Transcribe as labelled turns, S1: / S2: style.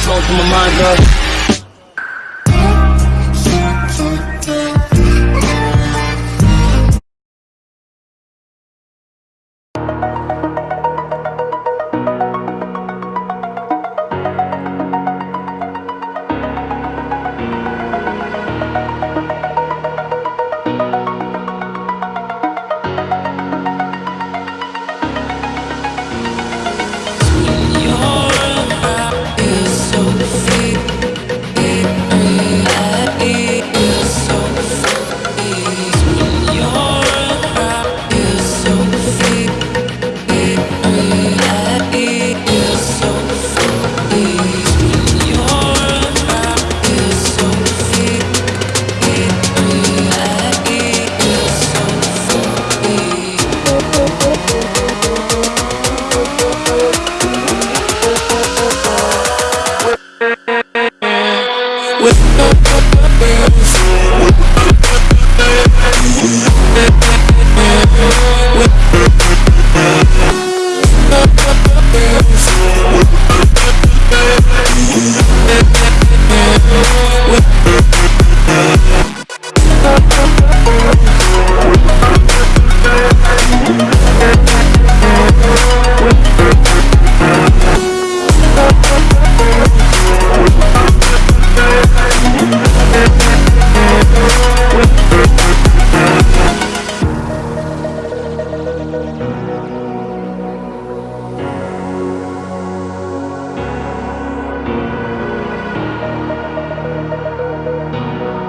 S1: Flowing through my mind, girl.